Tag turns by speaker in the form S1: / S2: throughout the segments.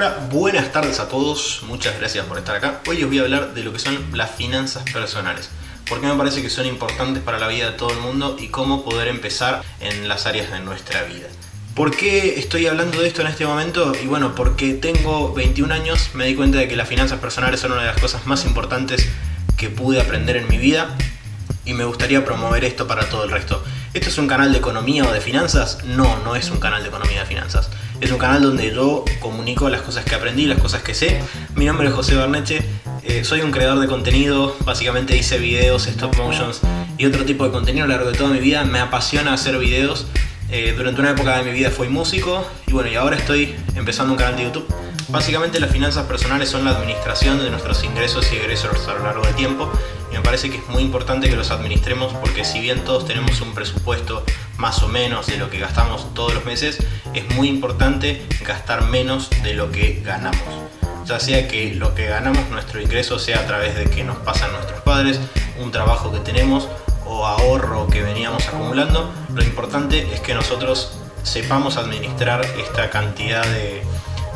S1: Hola, buenas tardes a todos, muchas gracias por estar acá. Hoy os voy a hablar de lo que son las finanzas personales. Porque me parece que son importantes para la vida de todo el mundo y cómo poder empezar en las áreas de nuestra vida. ¿Por qué estoy hablando de esto en este momento? Y bueno, porque tengo 21 años, me di cuenta de que las finanzas personales son una de las cosas más importantes que pude aprender en mi vida y me gustaría promover esto para todo el resto. ¿Esto es un canal de economía o de finanzas? No, no es un canal de economía o de finanzas. Es un canal donde yo comunico las cosas que aprendí, las cosas que sé. Mi nombre es José Berneche, eh, soy un creador de contenido, básicamente hice videos, stop motions y otro tipo de contenido a lo largo de toda mi vida. Me apasiona hacer videos. Eh, durante una época de mi vida fui músico y bueno, y ahora estoy empezando un canal de YouTube Básicamente las finanzas personales son la administración de nuestros ingresos y egresos a lo largo del tiempo y me parece que es muy importante que los administremos porque si bien todos tenemos un presupuesto más o menos de lo que gastamos todos los meses, es muy importante gastar menos de lo que ganamos. Ya sea que lo que ganamos, nuestro ingreso, sea a través de que nos pasan nuestros padres, un trabajo que tenemos o ahorro que veníamos acumulando, lo importante es que nosotros sepamos administrar esta cantidad de,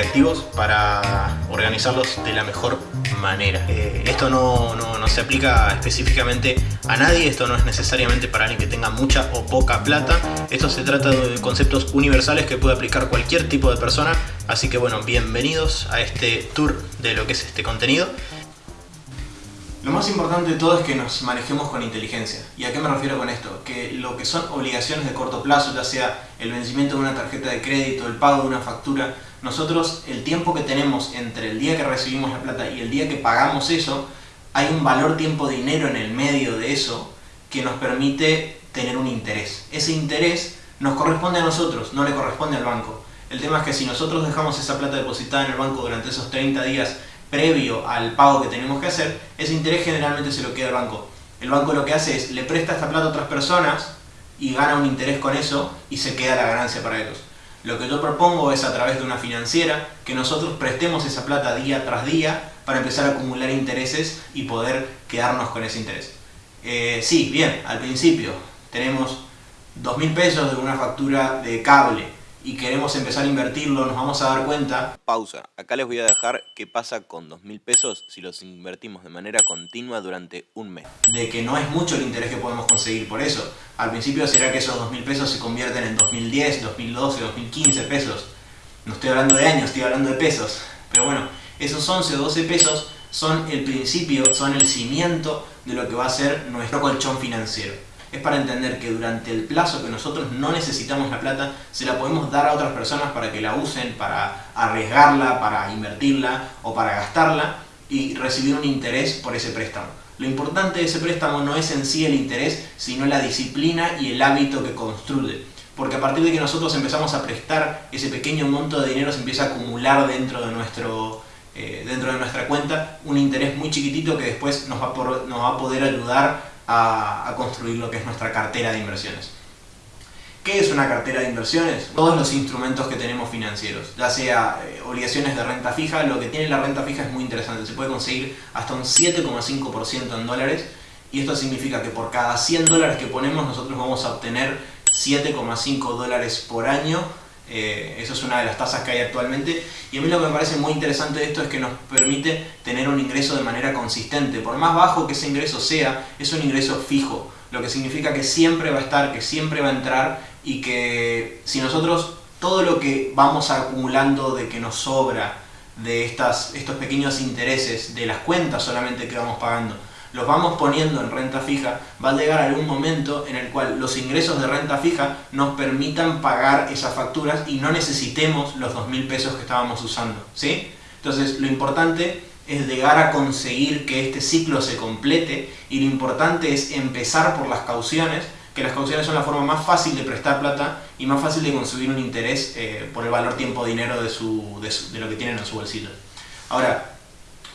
S1: activos para organizarlos de la mejor manera. Eh, esto no, no, se aplica específicamente a nadie, esto no es necesariamente para alguien que tenga mucha o poca plata, esto se trata de conceptos universales que puede aplicar cualquier tipo de persona, así que bueno, bienvenidos a este tour de lo que es este contenido. Lo más importante de todo es que nos manejemos con inteligencia. ¿Y a qué me refiero con esto? Que lo que son obligaciones de corto plazo, ya sea el vencimiento de una tarjeta de crédito, el pago de una factura, nosotros el tiempo que tenemos entre el día que recibimos la plata y el día que pagamos eso, hay un valor tiempo-dinero en el medio de eso que nos permite tener un interés. Ese interés nos corresponde a nosotros, no le corresponde al banco. El tema es que si nosotros dejamos esa plata depositada en el banco durante esos 30 días previo al pago que tenemos que hacer, ese interés generalmente se lo queda el banco. El banco lo que hace es, le presta esta plata a otras personas y gana un interés con eso y se queda la ganancia para ellos. Lo que yo propongo es a través de una financiera que nosotros prestemos esa plata día tras día para empezar a acumular intereses y poder quedarnos con ese interés. Eh, sí, bien, al principio tenemos 2.000 pesos de una factura de cable y queremos empezar a invertirlo, nos vamos a dar cuenta...
S2: Pausa. Acá les voy a dejar qué pasa con 2.000 pesos si los invertimos de manera continua durante un mes.
S1: De que no es mucho el interés que podemos conseguir por eso. Al principio será que esos 2.000 pesos se convierten en 2010, 2012, 2015 pesos. No estoy hablando de años, estoy hablando de pesos. Pero bueno, esos 11 o 12 pesos son el principio, son el cimiento de lo que va a ser nuestro colchón financiero es para entender que durante el plazo que nosotros no necesitamos la plata, se la podemos dar a otras personas para que la usen, para arriesgarla, para invertirla o para gastarla y recibir un interés por ese préstamo. Lo importante de ese préstamo no es en sí el interés, sino la disciplina y el hábito que construye. Porque a partir de que nosotros empezamos a prestar, ese pequeño monto de dinero se empieza a acumular dentro de, nuestro, eh, dentro de nuestra cuenta un interés muy chiquitito que después nos va, nos va a poder ayudar a, construir lo que es nuestra cartera de inversiones. ¿Qué es una cartera de inversiones? Todos los instrumentos que tenemos financieros, ya sea eh, obligaciones de renta fija, lo que tiene la renta fija es muy interesante, se puede conseguir hasta un 7,5% en dólares y esto significa que por cada 100 dólares que ponemos nosotros vamos a obtener 7,5 dólares por año eh, eso es una de las tasas que hay actualmente y a mí lo que me parece muy interesante de esto es que nos permite tener un ingreso de manera consistente. Por más bajo que ese ingreso sea, es un ingreso fijo, lo que significa que siempre va a estar, que siempre va a entrar y que si nosotros todo lo que vamos acumulando de que nos sobra de estas, estos pequeños intereses, de las cuentas solamente que vamos pagando, los vamos poniendo en renta fija, va a llegar algún momento en el cual los ingresos de renta fija nos permitan pagar esas facturas y no necesitemos los 2.000 pesos que estábamos usando, ¿sí? Entonces lo importante es llegar a conseguir que este ciclo se complete y lo importante es empezar por las cauciones, que las cauciones son la forma más fácil de prestar plata y más fácil de conseguir un interés eh, por el valor tiempo-dinero de, de lo que tienen en su bolsillo. Ahora,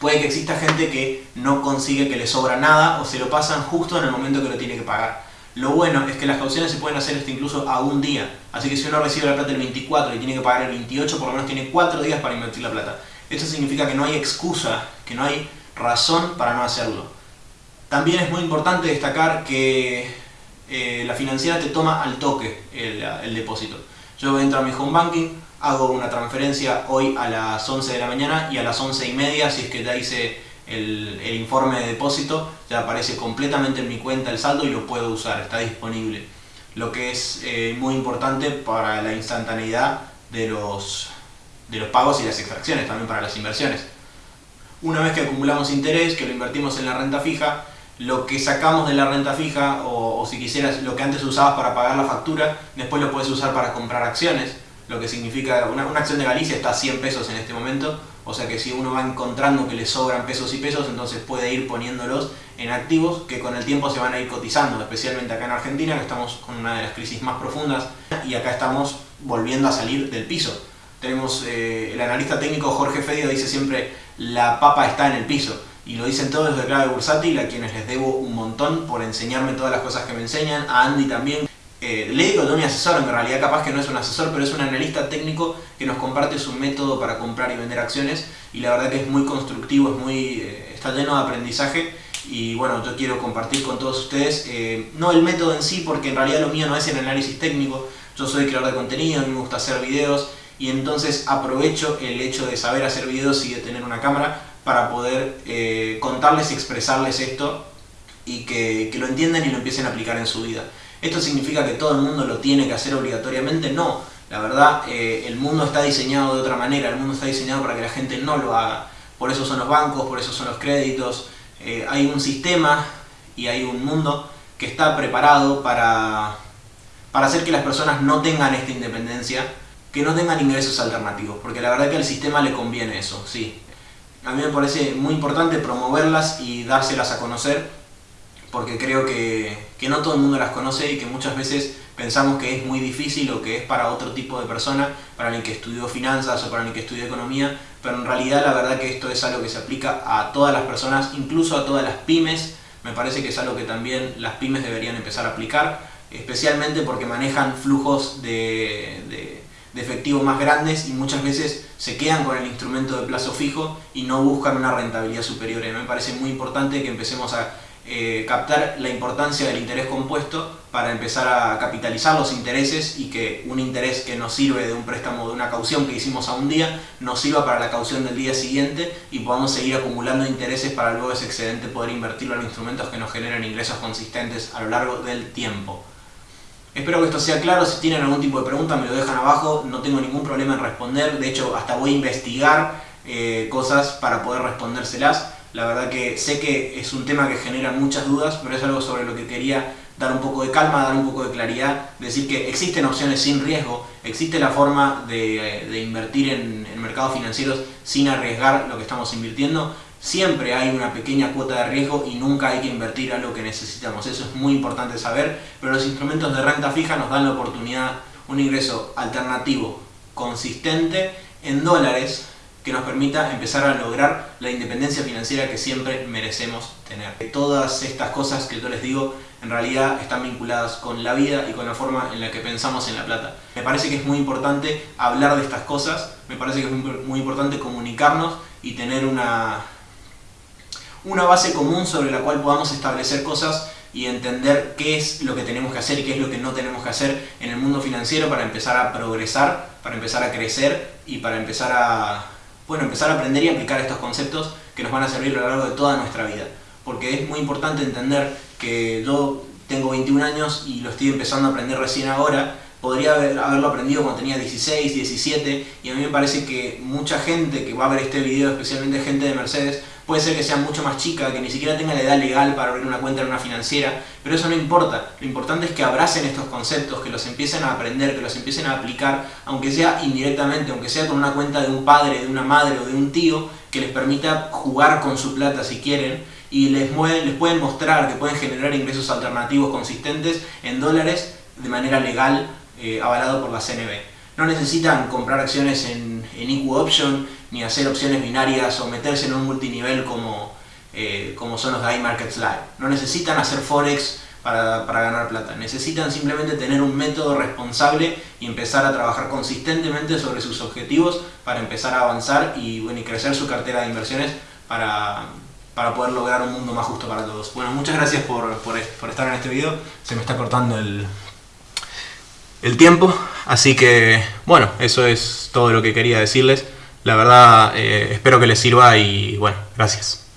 S1: Puede que exista gente que no consigue que le sobra nada o se lo pasan justo en el momento que lo tiene que pagar. Lo bueno es que las cauciones se pueden hacer esto incluso a un día. Así que si uno recibe la plata el 24 y tiene que pagar el 28, por lo menos tiene 4 días para invertir la plata. Esto significa que no hay excusa, que no hay razón para no hacerlo. También es muy importante destacar que eh, la financiera te toma al toque el, el depósito. Yo entro a mi home banking, hago una transferencia hoy a las 11 de la mañana y a las 11 y media, si es que ya hice el, informe de depósito, ya aparece completamente en mi cuenta el saldo y lo puedo usar, está disponible. Lo que es eh, muy importante para la instantaneidad de los, de los pagos y las extracciones, también para las inversiones. Una vez que acumulamos interés, que lo invertimos en la renta fija, lo que sacamos de la renta fija, o, si quisieras lo que antes usabas para pagar la factura, después lo puedes usar para comprar acciones, lo que significa, una, una acción de Galicia está a 100 pesos en este momento, o sea que si uno va encontrando que le sobran pesos y pesos, entonces puede ir poniéndolos en activos que con el tiempo se van a ir cotizando, especialmente acá en Argentina, que estamos con una de las crisis más profundas, y acá estamos volviendo a salir del piso. Tenemos, eh, el analista técnico Jorge Fedio dice siempre, la papa está en el piso y lo dicen todos de clave bursátil, a quienes les debo un montón por enseñarme todas las cosas que me enseñan, a Andy también. Eh, de mi asesor, en realidad capaz que no es un asesor, pero es un analista técnico que nos comparte su método para comprar y vender acciones y la verdad que es muy constructivo, es muy, eh, está lleno de aprendizaje y bueno, yo quiero compartir con todos ustedes, eh, no el método en sí, porque en realidad lo mío no es el análisis técnico, yo soy creador de contenido, me gusta hacer videos y entonces aprovecho el hecho de saber hacer videos y de tener una cámara para poder eh, contarles y expresarles esto y que, lo entiendan y lo empiecen a aplicar en su vida. ¿Esto significa que todo el mundo lo tiene que hacer obligatoriamente? No, la verdad eh, el mundo está diseñado de otra manera, el mundo está diseñado para que la gente no lo haga. Por eso son los bancos, por eso son los créditos. Eh, hay un sistema y hay un mundo que está preparado para, para hacer que las personas no tengan esta independencia, que no tengan ingresos alternativos, porque la verdad que al sistema le conviene eso, sí a mí me parece muy importante promoverlas y dárselas a conocer porque creo que, no todo el mundo las conoce y que muchas veces pensamos que es muy difícil o que es para otro tipo de persona, para el que estudió finanzas o para el que estudió economía, pero en realidad la verdad que esto es algo que se aplica a todas las personas, incluso a todas las pymes, me parece que es algo que también las pymes deberían empezar a aplicar, especialmente porque manejan flujos de de efectivo más grandes y muchas veces se quedan con el instrumento de plazo fijo y no buscan una rentabilidad superior. Me parece muy importante que empecemos a eh, captar la importancia del interés compuesto para empezar a capitalizar los intereses y que un interés que nos sirve de un préstamo de una caución que hicimos a un día nos sirva para la caución del día siguiente y podamos seguir acumulando intereses para luego ese excedente poder invertirlo en instrumentos que nos generen ingresos consistentes a lo largo del tiempo. Espero que esto sea claro, si tienen algún tipo de pregunta me lo dejan abajo, no tengo ningún problema en responder, de hecho hasta voy a investigar eh, cosas para poder respondérselas. La verdad que sé que es un tema que genera muchas dudas, pero es algo sobre lo que quería dar un poco de calma, dar un poco de claridad, decir que existen opciones sin riesgo, existe la forma de, invertir en, en mercados financieros sin arriesgar lo que estamos invirtiendo, Siempre hay una pequeña cuota de riesgo y nunca hay que invertir a lo que necesitamos. Eso es muy importante saber, pero los instrumentos de renta fija nos dan la oportunidad, un ingreso alternativo, consistente, en dólares, que nos permita empezar a lograr la independencia financiera que siempre merecemos tener. Todas estas cosas que yo les digo en realidad están vinculadas con la vida y con la forma en la que pensamos en la plata. Me parece que es muy importante hablar de estas cosas, me parece que es muy importante comunicarnos y tener una, una base común sobre la cual podamos establecer cosas y entender qué es lo que tenemos que hacer y qué es lo que no tenemos que hacer en el mundo financiero para empezar a progresar, para empezar a crecer y para empezar a, bueno, empezar a aprender y aplicar estos conceptos que nos van a servir a lo largo de toda nuestra vida. Porque es muy importante entender que yo tengo 21 años y lo estoy empezando a aprender recién ahora, podría haberlo aprendido cuando tenía 16, 17 y a mí me parece que mucha gente que va a ver este video, especialmente gente de Mercedes, puede ser que sea mucho más chica, que ni siquiera tenga la edad legal para abrir una cuenta en una financiera, pero eso no importa. Lo importante es que abracen estos conceptos, que los empiecen a aprender, que los empiecen a aplicar, aunque sea indirectamente, aunque sea con una cuenta de un padre, de una madre o de un tío, que les permita jugar con su plata si quieren, y les, les pueden mostrar que pueden generar ingresos alternativos consistentes en dólares de manera legal, eh, avalado por la CNB. No necesitan comprar acciones en, en Equal Option, ni hacer opciones binarias o meterse en un multinivel como, eh, como son los de iMarkets Live. No necesitan hacer Forex para, ganar plata, necesitan simplemente tener un método responsable y empezar a trabajar consistentemente sobre sus objetivos para empezar a avanzar y, bueno, y crecer su cartera de inversiones para, para poder lograr un mundo más justo para todos. Bueno, muchas gracias por, por, por estar en este video. Se me está cortando el, el tiempo, Así que, bueno, eso es todo lo que quería decirles. La verdad, eh, espero que les sirva y bueno, gracias.